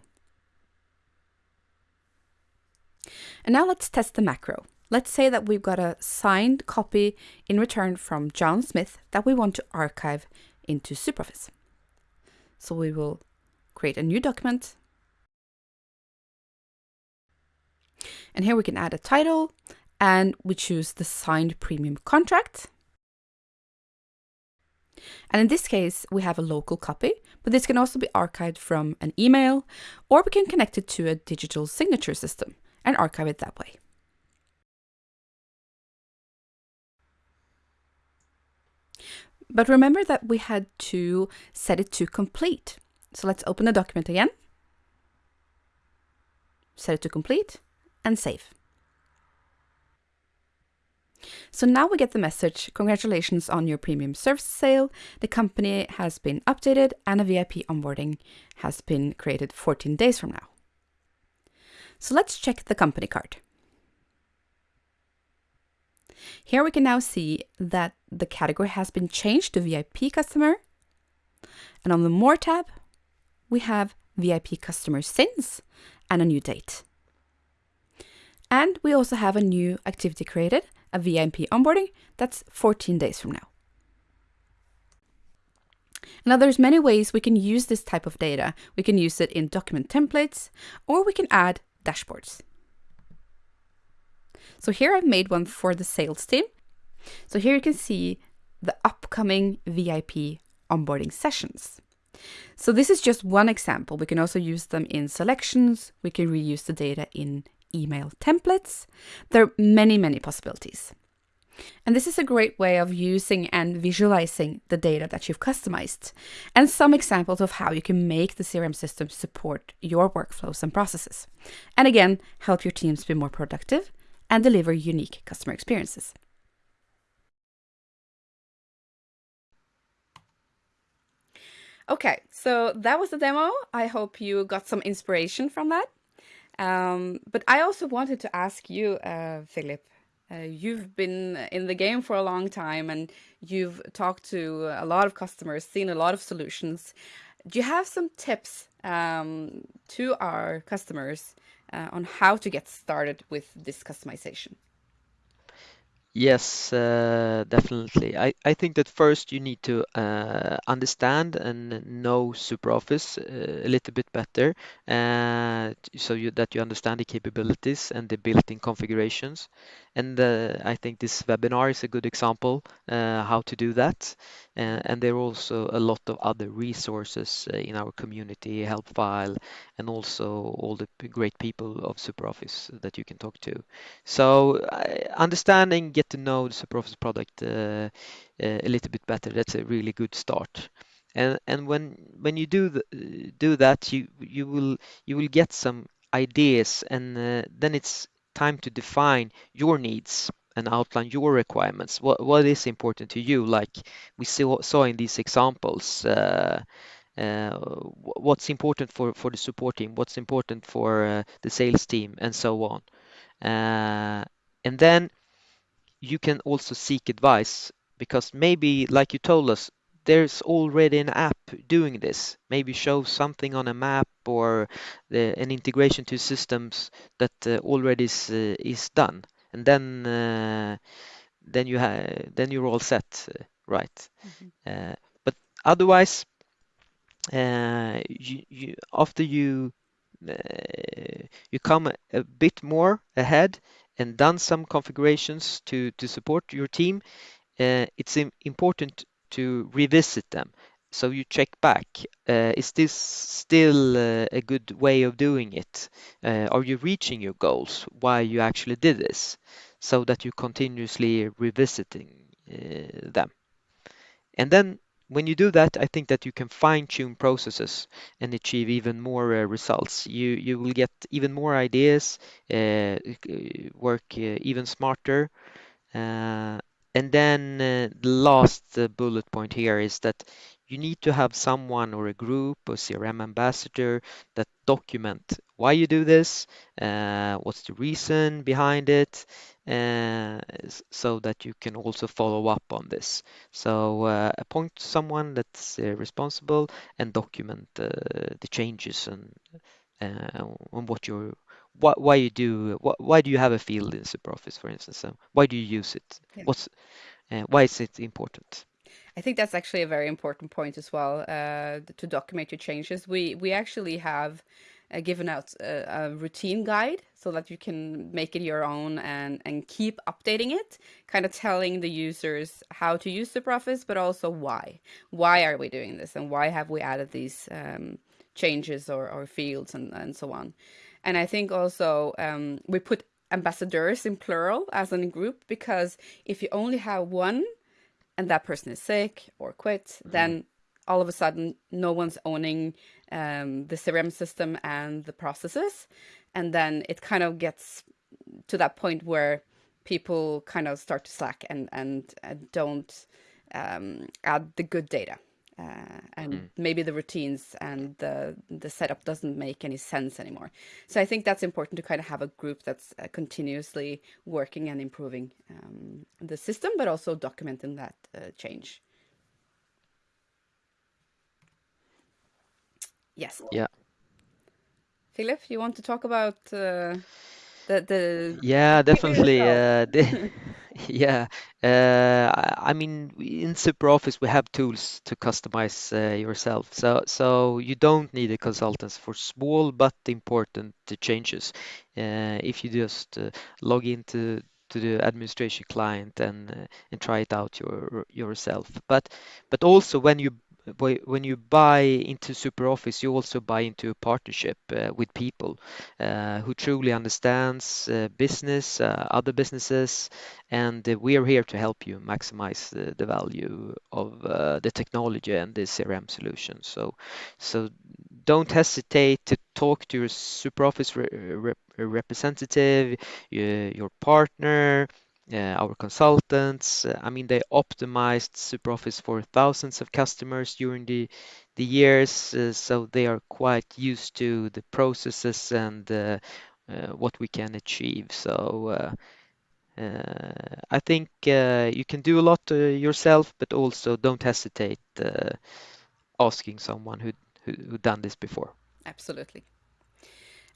And now let's test the macro. Let's say that we've got a signed copy in return from John Smith that we want to archive into SuperOffice. So we will create a new document. And here we can add a title and we choose the signed premium contract. And in this case, we have a local copy, but this can also be archived from an email, or we can connect it to a digital signature system and archive it that way. But remember that we had to set it to complete. So let's open the document again, set it to complete, and save. So now we get the message, congratulations on your premium service sale. The company has been updated and a VIP onboarding has been created 14 days from now. So let's check the company card. Here we can now see that the category has been changed to VIP customer. And on the More tab, we have VIP customer since and a new date. And we also have a new activity created, a VIP onboarding, that's 14 days from now. Now there's many ways we can use this type of data. We can use it in document templates, or we can add dashboards. So here I've made one for the sales team. So here you can see the upcoming VIP onboarding sessions. So this is just one example. We can also use them in selections. We can reuse the data in email templates. There are many, many possibilities. And this is a great way of using and visualizing the data that you've customized, and some examples of how you can make the CRM system support your workflows and processes. And again, help your teams be more productive and deliver unique customer experiences. Okay, so that was the demo. I hope you got some inspiration from that. Um, but I also wanted to ask you, uh, Philip, uh, you've been in the game for a long time and you've talked to a lot of customers, seen a lot of solutions. Do you have some tips um, to our customers uh, on how to get started with this customization? Yes, uh, definitely. I, I think that first you need to uh, understand and know SuperOffice uh, a little bit better, uh, so you, that you understand the capabilities and the built-in configurations. And uh, I think this webinar is a good example uh, how to do that. and there are also a lot of other resources in our community, help file and also all the great people of SuperOffice that you can talk to. So understanding, get to know the SuperOffice product uh, uh, a little bit better. That's a really good start. and and when when you do the, do that you you will you will get some ideas and uh, then it's time to define your needs and outline your requirements. What what is important to you? Like we saw, saw in these examples uh, uh, what's important for for the support team? What's important for uh, the sales team? And so on. And then you can also seek advice because maybe, like you told us, there's already an app doing this. Maybe show something on a map or the, an integration to systems that uh, already is, uh, is done, and then uh, then you have then you're all set, uh, right? Mm-hmm. but otherwise, you, you after you you come a bit more ahead and done some configurations to, to support your team, uh, it's important to revisit them. So you check back, uh, is this still uh, a good way of doing it? Uh, are you reaching your goals? Why you actually did this? So that you continuously revisiting uh, them. And then when you do that, I think that you can fine-tune processes and achieve even more uh, results. You you will get even more ideas, uh, work uh, even smarter. Uh, and then uh, the last uh, bullet point here is that you need to have someone or a group or CRM ambassador that document why you do this, uh, what's the reason behind it, uh, so that you can also follow up on this. So uh, appoint someone that's uh, responsible and document uh, the changes and uh, on what you're why, why you do why, why do you have a field in SuperOffice, for instance? So why do you use it? Yeah. What's uh, why is it important? I think that's actually a very important point as well uh, to document your changes. We we actually have uh, given out a, a, routine guide so that you can make it your own and and keep updating it, kind of telling the users how to use SuperOffice, but also why. Why are we doing this, and why have we added these um, changes or, or fields and and so on. And I think also um, we put ambassadors in plural as in a group because if you only have one and that person is sick or quit, mm-hmm. then all of a sudden no one's owning um, the CRM system and the processes. And then it kind of gets to that point where people kind of start to slack and, and uh, don't um, add the good data. Uh, and mm. maybe the routines and the the setup doesn't make any sense anymore. So I think that's important to kind of have a group that's uh, continuously working and improving um, the system, but also documenting that uh, change. Yes. Yeah. Philip, you want to talk about uh, the the? Yeah, definitely. *laughs* *laughs* Yeah, uh, I mean, in SuperOffice we have tools to customize uh, yourself, so so you don't need a consultant for small but important changes. Uh, if you just uh, log into to the administration client and uh, and try it out your, yourself. But but also when you when you buy into SuperOffice, you also buy into a partnership uh, with people uh, who truly understands uh, business, uh, other businesses, and uh, we are here to help you maximize the, the value of uh, the technology and the CRM solution. So, so don't hesitate to talk to your SuperOffice re representative, your partner, our consultants. Uh, I mean, they optimized SuperOffice for thousands of customers during the the years, uh, so they are quite used to the processes and uh, uh, what we can achieve. So uh, I think you can do a lot yourself, but also don't hesitate asking someone who who who done this before. Absolutely.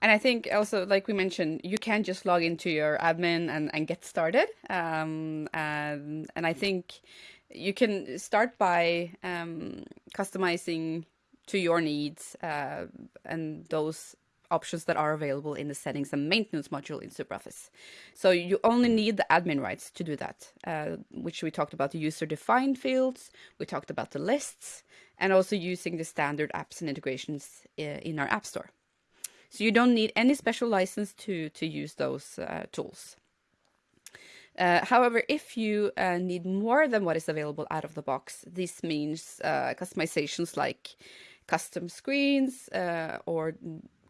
And I think also, like we mentioned, you can just log into your admin and, and get started. Um, and, and I think you can start by um, customizing to your needs uh, and those options that are available in the settings and maintenance module in SuperOffice. So you only need the admin rights to do that, uh, which we talked about the user-defined fields, we talked about the lists, and also using the standard apps and integrations uh, in our App Store. So you don't need any special license to, to use those uh, tools. Uh, however, if you uh, need more than what is available out of the box, this means uh, customizations like custom screens uh, or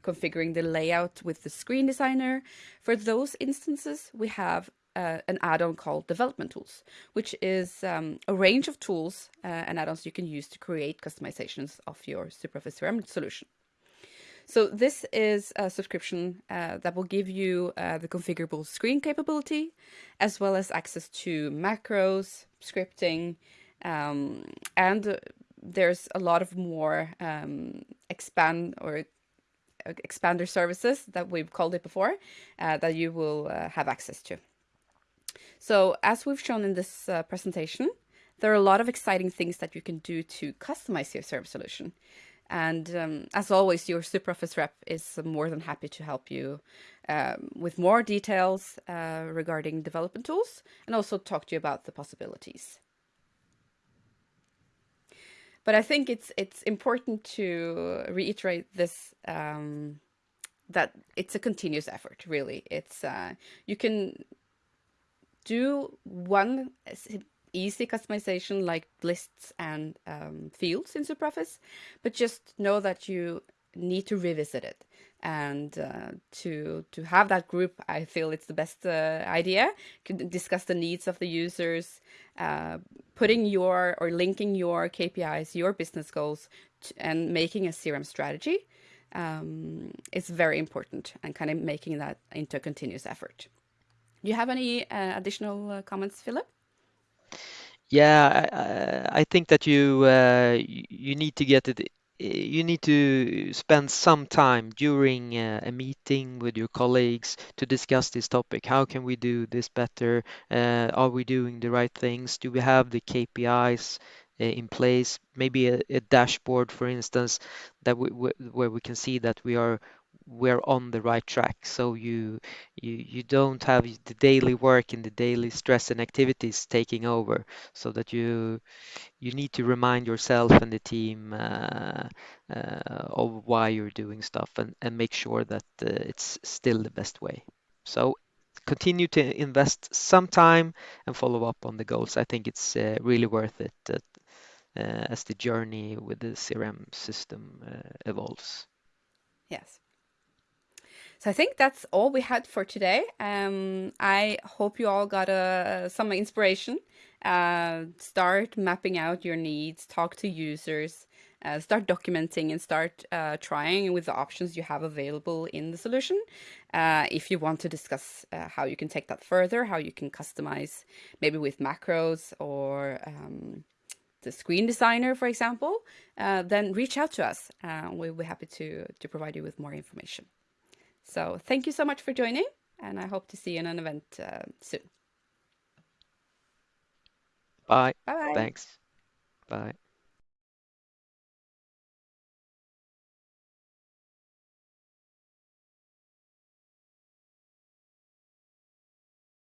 configuring the layout with the screen designer. For those instances, we have uh, an add-on called Development Tools, which is um, a range of tools uh, and add-ons you can use to create customizations of your SuperOffice CRM solution. So this is a subscription uh, that will give you uh, the configurable screen capability, as well as access to macros, scripting, um, and uh, there's a lot of more um, expand or uh, expander services that we've called it before uh, that you will uh, have access to. So as we've shown in this presentation, there are a lot of exciting things that you can do to customize your service solution. And um, as always, your SuperOffice rep is more than happy to help you um, with more details uh, regarding development tools and also talk to you about the possibilities. But I think it's it's important to reiterate this um, that it's a continuous effort. Really, it's uh, you can do one easy customization like lists and um, fields in SuperOffice, but just know that you need to revisit it. And uh, to to have that group i feel it's the best uh, idea. Could discuss the needs of the users uh, putting your or linking your kpis your business goals to, and making a crm strategy um, is very important and kind of making that into a continuous effort. Do you have any uh, additional uh, comments philip yeah, I, I think that you uh, you need to get it. You need to spend some time during uh, a meeting with your colleagues to discuss this topic. How can we do this better? Uh, are we doing the right things? Do we have the KPIs uh, in place? Maybe a, a dashboard, for instance, that we, where we can see that we are we're on the right track. So you you you don't have the daily work and the daily stress and activities taking over, so that you you need to remind yourself and the team uh, uh, of why you're doing stuff and, and make sure that uh, it's still the best way. So continue to invest some time and follow up on the goals. I think it's uh, really worth it uh, as the journey with the CRM system uh, evolves. Yes. So I think that's all we had for today. Um, I hope you all got uh, some inspiration. Uh, start mapping out your needs, talk to users, uh, start documenting and start uh, trying with the options you have available in the solution. Uh, if you want to discuss uh, how you can take that further, how you can customize maybe with macros or um, the screen designer, for example, then reach out to us. we'll be happy to, to provide you with more information. So thank you so much for joining, and I hope to see you in an event uh, soon. Bye. Bye. Thanks. Bye.